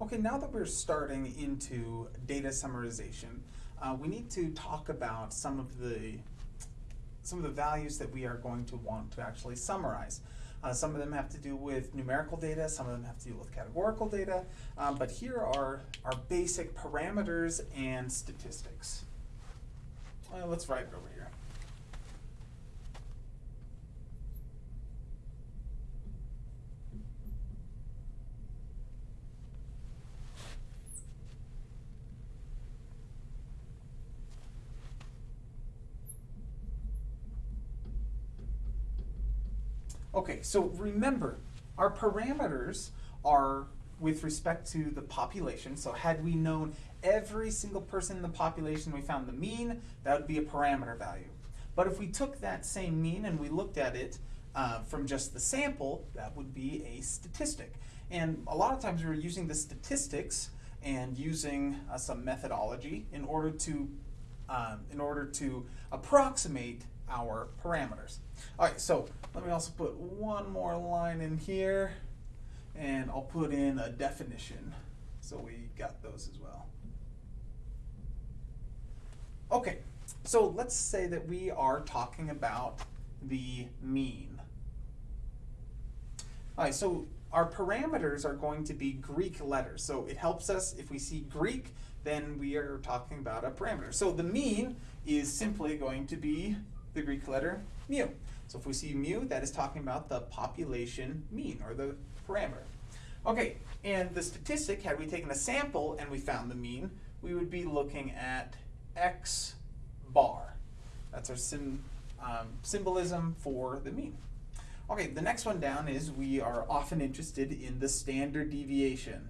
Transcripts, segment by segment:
Okay, now that we're starting into data summarization, uh, we need to talk about some of the some of the values that we are going to want to actually summarize. Uh, some of them have to do with numerical data, some of them have to do with categorical data, um, but here are our basic parameters and statistics. Uh, let's write it over here. Okay, so remember, our parameters are with respect to the population. So had we known every single person in the population, we found the mean, that would be a parameter value. But if we took that same mean and we looked at it uh, from just the sample, that would be a statistic. And a lot of times we were using the statistics and using uh, some methodology in order to um, in order to approximate our parameters. All right, so let me also put one more line in here and I'll put in a definition so we got those as well. Okay, so let's say that we are talking about the mean. All right, so our parameters are going to be Greek letters. So it helps us, if we see Greek, then we are talking about a parameter. So the mean is simply going to be the Greek letter mu. So if we see mu, that is talking about the population mean, or the parameter. Okay, and the statistic, had we taken a sample and we found the mean, we would be looking at x bar. That's our sim, um, symbolism for the mean. Okay, the next one down is we are often interested in the standard deviation.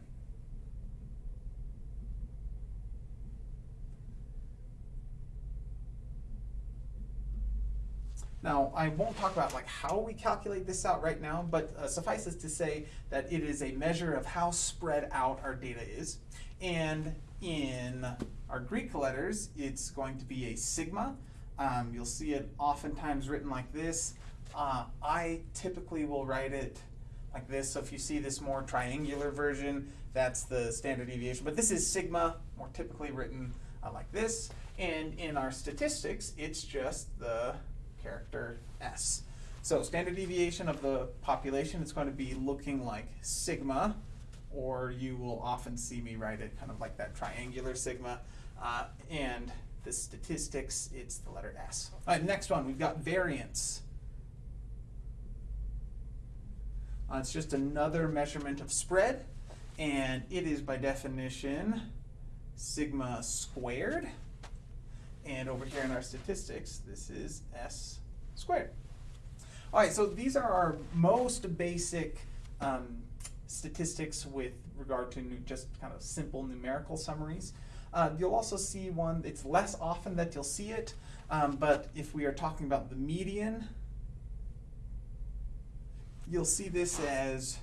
Now, I won't talk about like how we calculate this out right now, but uh, suffices to say that it is a measure of how spread out our data is. And in our Greek letters, it's going to be a sigma. Um, you'll see it oftentimes written like this. Uh, I typically will write it like this. So if you see this more triangular version, that's the standard deviation. But this is sigma, more typically written uh, like this. And in our statistics, it's just the character S. So standard deviation of the population is going to be looking like sigma, or you will often see me write it kind of like that triangular sigma. Uh, and the statistics, it's the letter S. All right, next one, we've got variance. Uh, it's just another measurement of spread, and it is by definition sigma squared. And over here in our statistics, this is S squared. All right, so these are our most basic um, statistics with regard to just kind of simple numerical summaries. Uh, you'll also see one, it's less often that you'll see it, um, but if we are talking about the median, you'll see this as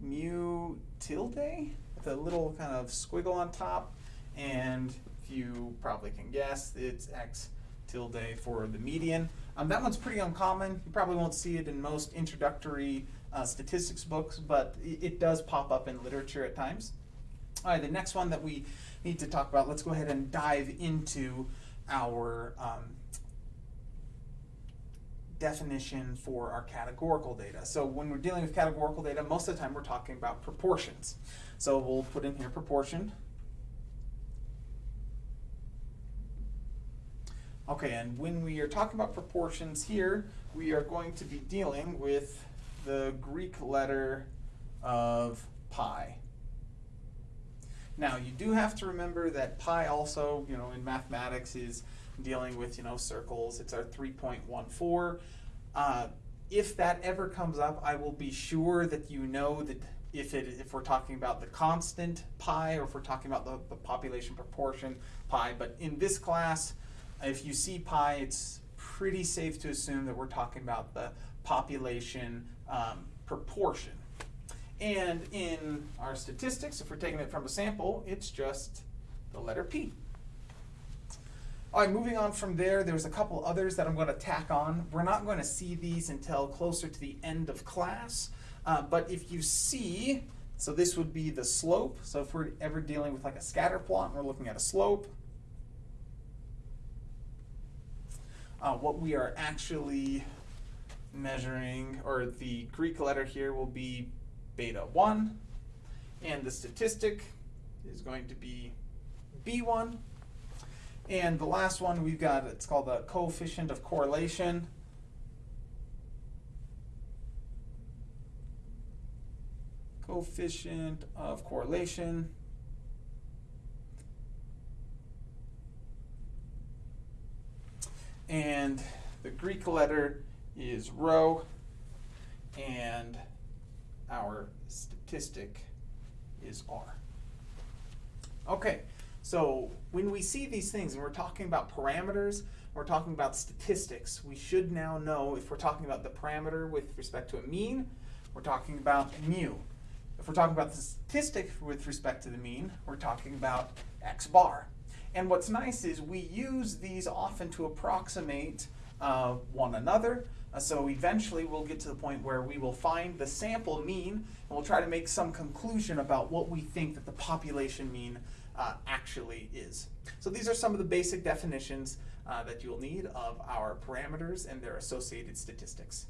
mu tilde with a little kind of squiggle on top, and you probably can guess, it's x tilde for the median. Um, that one's pretty uncommon. You probably won't see it in most introductory uh, statistics books, but it does pop up in literature at times. All right, the next one that we need to talk about, let's go ahead and dive into our um, definition for our categorical data. So when we're dealing with categorical data, most of the time we're talking about proportions. So we'll put in here proportion. Okay, and when we are talking about proportions here, we are going to be dealing with the Greek letter of pi. Now, you do have to remember that pi also, you know, in mathematics is dealing with, you know, circles. It's our 3.14. Uh, if that ever comes up, I will be sure that you know that if it if we're talking about the constant pi or if we're talking about the, the population proportion pi. But in this class, if you see pi, it's pretty safe to assume that we're talking about the population um, proportion. And in our statistics, if we're taking it from a sample, it's just the letter P. All right, moving on from there, there's a couple others that I'm going to tack on. We're not going to see these until closer to the end of class, uh, but if you see So this would be the slope. So if we're ever dealing with like a scatter plot and we're looking at a slope, uh, what we are actually measuring, or the Greek letter here will be beta 1, and the statistic is going to be B1. And the last one we've got, it's called the coefficient of correlation. Coefficient of correlation. And the Greek letter is rho, and our statistic is R. Okay, so when we see these things and we're talking about parameters, we're talking about statistics, we should now know if we're talking about the parameter with respect to a mean, we're talking about mu. If we're talking about the statistic with respect to the mean, we're talking about x bar. And what's nice is we use these often to approximate uh, one another. Uh, so eventually we'll get to the point where we will find the sample mean and we'll try to make some conclusion about what we think that the population mean uh, actually is. So these are some of the basic definitions uh, that you'll need of our parameters and their associated statistics.